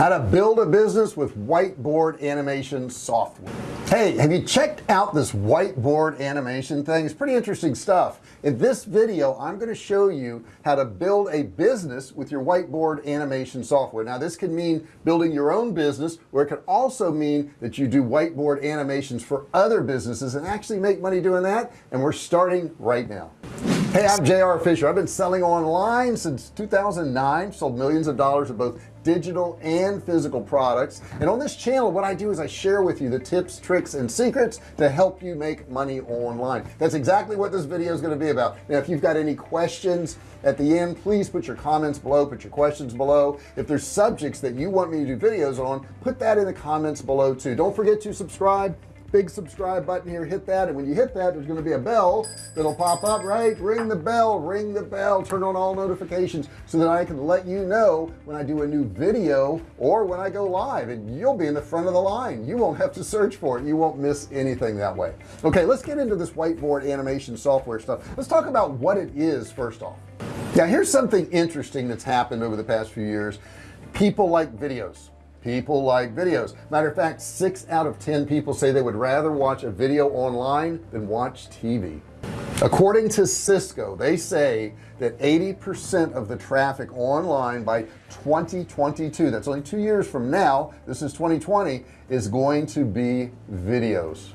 how to build a business with whiteboard animation software. Hey have you checked out this whiteboard animation thing? It's pretty interesting stuff. In this video I'm going to show you how to build a business with your whiteboard animation software. Now this can mean building your own business or it can also mean that you do whiteboard animations for other businesses and actually make money doing that and we're starting right now. Hey I'm JR Fisher. I've been selling online since 2009 sold millions of dollars of both digital and physical products. And on this channel what I do is I share with you the tips tricks and secrets to help you make money online. That's exactly what this video is going to be about. Now if you've got any questions at the end please put your comments below put your questions below. If there's subjects that you want me to do videos on put that in the comments below too. Don't forget to subscribe big subscribe button here hit that and when you hit that there's going to be a bell that'll pop up right? Ring the bell ring the bell turn on all notifications so that I can let you know when I do a new video or when I go live and you'll be in the front of the line. You won't have to search for it. You won't miss anything that way. Okay let's get into this whiteboard animation software stuff. Let's talk about what it is first off. Now here's something interesting that's happened over the past few years. People like videos people like videos. Matter of fact six out of ten people say they would rather watch a video online than watch TV according to Cisco they say that 80% of the traffic online by 2022 that's only two years from now this is 2020 is going to be videos.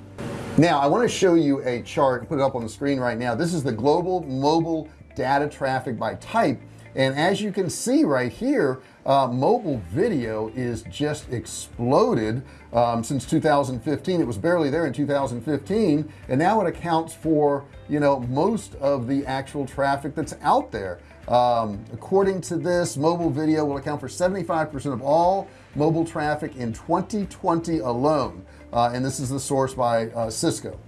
Now I want to show you a chart put it up on the screen right now. This is the global mobile data traffic by type. And as you can see right here uh, mobile video is just exploded um, since 2015 it was barely there in 2015 and now it accounts for you know most of the actual traffic that's out there. Um, according to this mobile video will account for 75% of all mobile traffic in 2020 alone. Uh, and this is the source by uh, Cisco.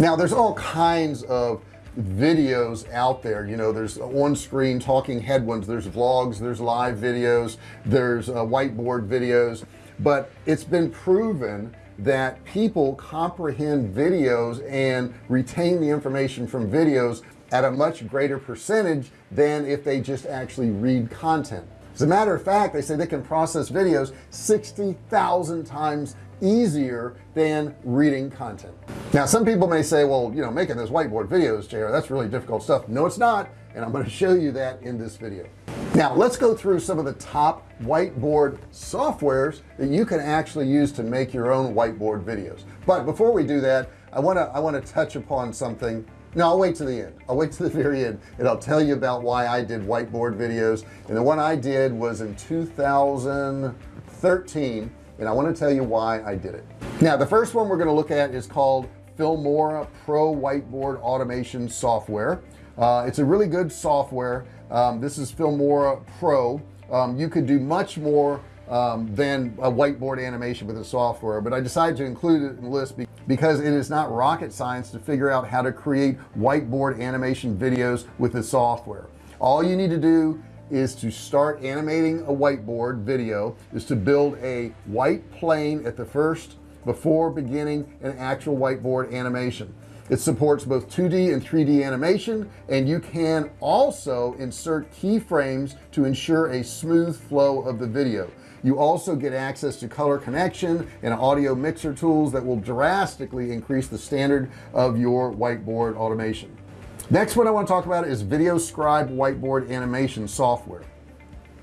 Now there's all kinds of videos out there. You know there's on-screen talking head ones. There's vlogs there's live videos there's uh, whiteboard videos. But it's been proven that people comprehend videos and retain the information from videos at a much greater percentage than if they just actually read content. As a matter of fact they say they can process videos 60,000 times easier than reading content now some people may say well you know making those whiteboard videos JR that's really difficult stuff. No it's not and I'm going to show you that in this video. Now let's go through some of the top whiteboard softwares that you can actually use to make your own whiteboard videos. But before we do that I want to I want to touch upon something. No I'll wait to the end. I'll wait to the very end and I'll tell you about why I did whiteboard videos. And the one I did was in 2013 and I want to tell you why I did it. Now the first one we're going to look at is called Filmora Pro Whiteboard Automation Software. Uh, it's a really good software. Um, this is Filmora Pro. Um, you could do much more um, than a whiteboard animation with the software but I decided to include it in the list because it is not rocket science to figure out how to create whiteboard animation videos with the software. All you need to do is to start animating a whiteboard video is to build a white plane at the first before beginning an actual whiteboard animation. It supports both 2d and 3d animation and you can also insert keyframes to ensure a smooth flow of the video. You also get access to color connection and audio mixer tools that will drastically increase the standard of your whiteboard automation. Next one I want to talk about is VideoScribe whiteboard animation software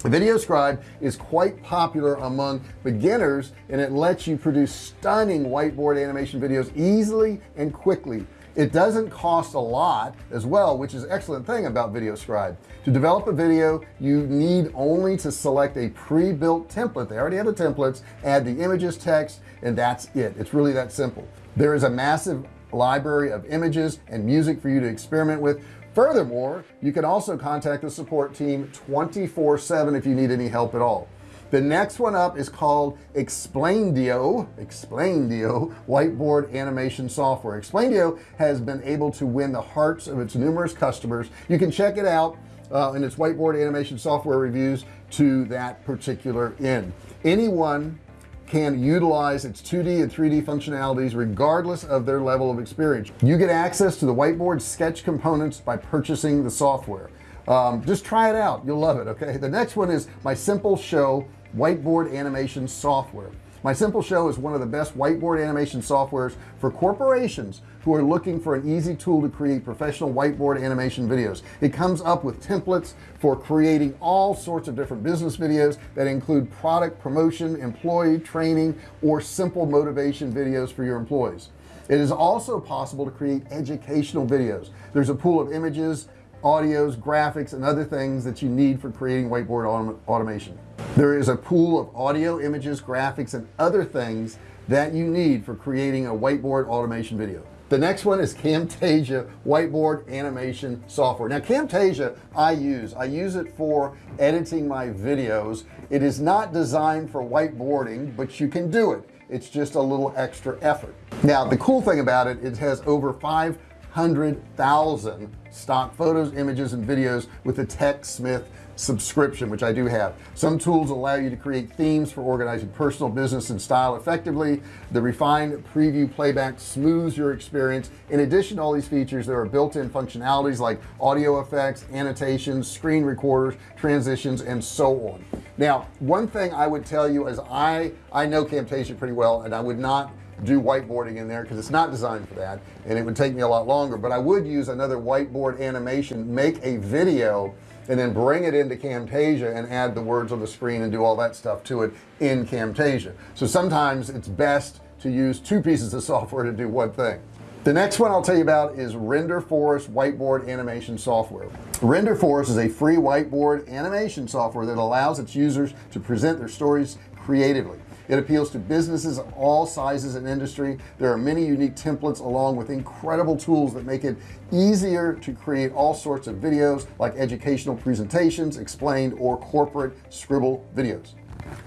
VideoScribe is quite popular among beginners and it lets you produce stunning whiteboard animation videos easily and quickly. It doesn't cost a lot as well which is an excellent thing about VideoScribe to develop a video you need only to select a pre-built template. They already have the templates. Add the images text and that's it. It's really that simple. There is a massive library of images and music for you to experiment with furthermore you can also contact the support team 24 7 if you need any help at all. The next one up is called Explaindio. Explaindio whiteboard animation software. Explaindio has been able to win the hearts of its numerous customers. You can check it out uh, in its whiteboard animation software reviews to that particular end. Anyone can utilize its 2d and 3d functionalities regardless of their level of experience. You get access to the whiteboard sketch components by purchasing the software. Um, just try it out. You'll love it okay? The next one is mysimpleshow whiteboard animation software mysimpleshow is one of the best whiteboard animation softwares for corporations who are looking for an easy tool to create professional whiteboard animation videos. It comes up with templates for creating all sorts of different business videos that include product promotion employee training or simple motivation videos for your employees. It is also possible to create educational videos. There's a pool of images audios graphics and other things that you need for creating whiteboard autom automation there is a pool of audio images graphics and other things that you need for creating a whiteboard automation video. The next one is Camtasia whiteboard animation software. Now Camtasia I use. I use it for editing my videos. It is not designed for whiteboarding but you can do it. It's just a little extra effort. Now the cool thing about it it has over 500,000 stock photos images and videos with the TechSmith subscription which I do have. Some tools allow you to create themes for organizing personal business and style effectively. The refined preview playback smooths your experience. In addition to all these features there are built-in functionalities like audio effects annotations screen recorders transitions and so on. Now one thing I would tell you is I I know Camtasia pretty well and I would not do whiteboarding in there because it's not designed for that and it would take me a lot longer but I would use another whiteboard animation make a video and then bring it into Camtasia and add the words on the screen and do all that stuff to it in Camtasia. So sometimes it's best to use two pieces of software to do one thing. The next one I'll tell you about is Renderforest whiteboard animation software. Renderforest is a free whiteboard animation software that allows its users to present their stories creatively it appeals to businesses of all sizes and industry. There are many unique templates along with incredible tools that make it easier to create all sorts of videos like educational presentations explained or corporate scribble videos.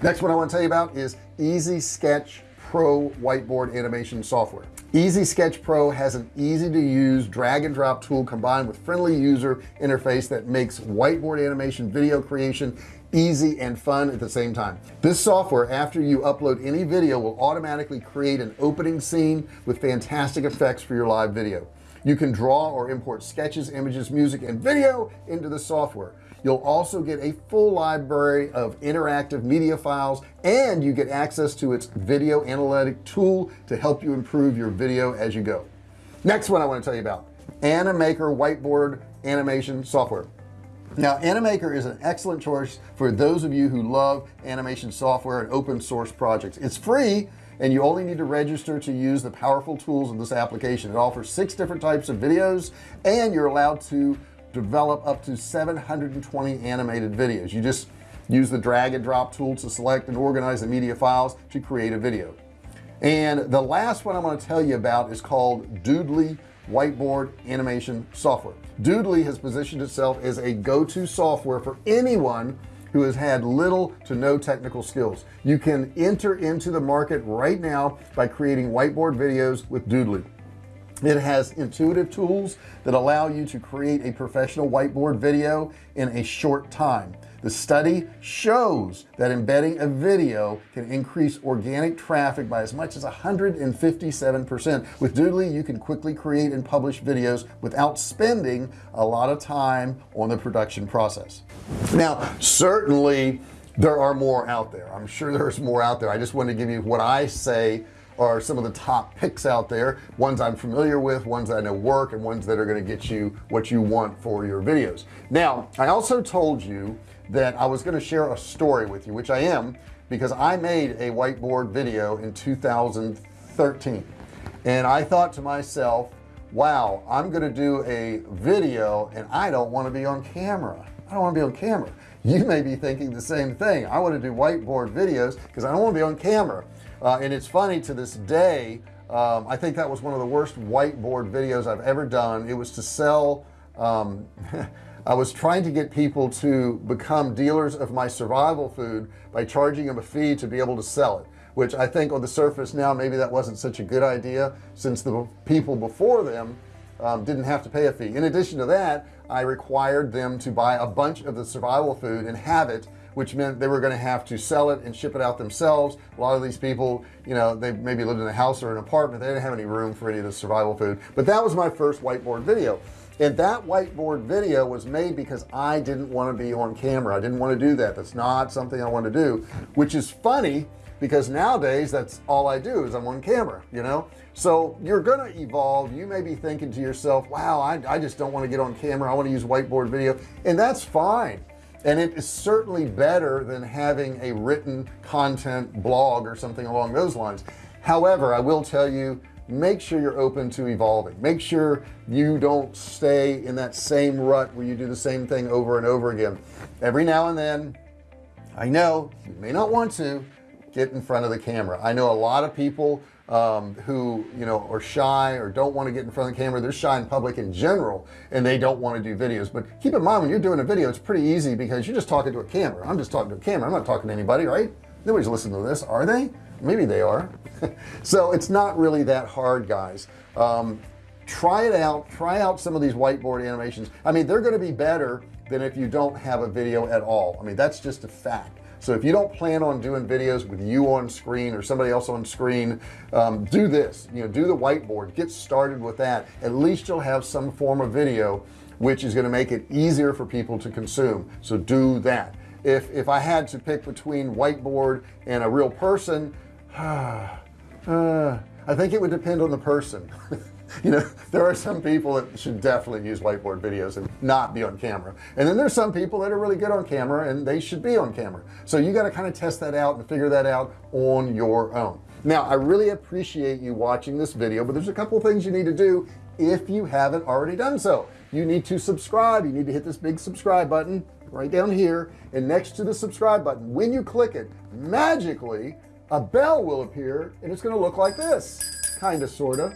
Next one I want to tell you about is easy sketch pro whiteboard animation software. Easy sketch pro has an easy to use drag and drop tool combined with friendly user interface that makes whiteboard animation video creation easy and fun at the same time. This software after you upload any video will automatically create an opening scene with fantastic effects for your live video. You can draw or import sketches images music and video into the software. You'll also get a full library of interactive media files and you get access to its video analytic tool to help you improve your video as you go. Next one I want to tell you about. Animaker whiteboard animation software now animaker is an excellent choice for those of you who love animation software and open source projects. It's free and you only need to register to use the powerful tools of this application. It offers six different types of videos and you're allowed to develop up to 720 animated videos. You just use the drag and drop tool to select and organize the media files to create a video. And the last one I'm going to tell you about is called Doodly whiteboard animation software. Doodly has positioned itself as a go-to software for anyone who has had little to no technical skills. You can enter into the market right now by creating whiteboard videos with Doodly. It has intuitive tools that allow you to create a professional whiteboard video in a short time the study shows that embedding a video can increase organic traffic by as much as 157 percent with Doodly you can quickly create and publish videos without spending a lot of time on the production process. Now certainly there are more out there. I'm sure there's more out there. I just want to give you what I say are some of the top picks out there ones I'm familiar with ones I know work and ones that are going to get you what you want for your videos. Now I also told you that I was going to share a story with you which I am because I made a whiteboard video in 2013 and I thought to myself wow I'm gonna do a video and I don't want to be on camera. I don't want to be on camera you may be thinking the same thing. I want to do whiteboard videos because I don't want to be on camera. Uh, and it's funny to this day um, I think that was one of the worst whiteboard videos I've ever done. It was to sell um, I was trying to get people to become dealers of my survival food by charging them a fee to be able to sell it which I think on the surface now maybe that wasn't such a good idea since the people before them um, didn't have to pay a fee. In addition to that I required them to buy a bunch of the survival food and have it which meant they were going to have to sell it and ship it out themselves. A lot of these people you know they maybe lived in a house or an apartment they didn't have any room for any of the survival food. But that was my first whiteboard video. And that whiteboard video was made because I didn't want to be on camera. I didn't want to do that. That's not something I want to do which is funny because nowadays that's all I do is I'm on camera you know? So you're gonna evolve. You may be thinking to yourself wow I, I just don't want to get on camera. I want to use whiteboard video. And that's fine. And it is certainly better than having a written content blog or something along those lines. However I will tell you make sure you're open to evolving. Make sure you don't stay in that same rut where you do the same thing over and over again. Every now and then I know you may not want to get in front of the camera. I know a lot of people um, who you know are shy or don't want to get in front of the camera. They're shy in public in general and they don't want to do videos. But keep in mind when you're doing a video it's pretty easy because you're just talking to a camera. I'm just talking to a camera. I'm not talking to anybody right? Nobody's listening to this are they? Maybe they are. So it's not really that hard guys. Um, try it out. Try out some of these whiteboard animations. I mean they're going to be better than if you don't have a video at all. I mean that's just a fact so if you don't plan on doing videos with you on screen or somebody else on screen um, do this you know do the whiteboard get started with that. At least you'll have some form of video which is going to make it easier for people to consume. So do that. If if I had to pick between whiteboard and a real person uh, I think it would depend on the person you know there are some people that should definitely use whiteboard videos and not be on camera. And then there's some people that are really good on camera and they should be on camera. So you got to kind of test that out and figure that out on your own. Now I really appreciate you watching this video but there's a couple things you need to do if you haven't already done so. You need to subscribe. You need to hit this big subscribe button right down here. And next to the subscribe button when you click it magically a bell will appear and it's going to look like this. Kind of sort of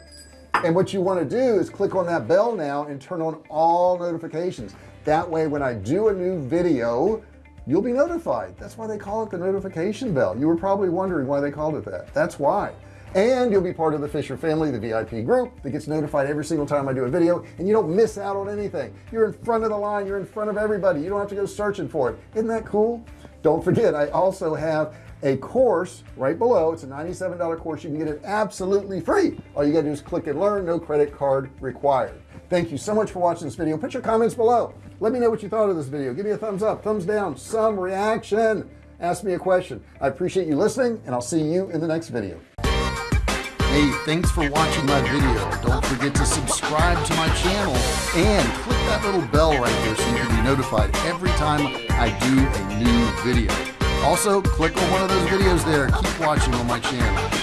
and what you want to do is click on that bell now and turn on all notifications. That way when I do a new video you'll be notified. That's why they call it the notification bell. You were probably wondering why they called it that. That's why. And you'll be part of the Fisher family the VIP group that gets notified every single time I do a video and you don't miss out on anything. You're in front of the line. You're in front of everybody. You don't have to go searching for it. Isn't that cool? Don't forget I also have a course right below. It's a $97 course. You can get it absolutely free. All you gotta do is click and learn. No credit card required. Thank you so much for watching this video. Put your comments below. Let me know what you thought of this video. Give me a thumbs up thumbs down some reaction. Ask me a question. I appreciate you listening and I'll see you in the next video. Hey, thanks for watching my video. Don't forget to subscribe to my channel and click that little bell right there so you can be notified every time I do a new video also click on one of those videos there. Keep watching on my channel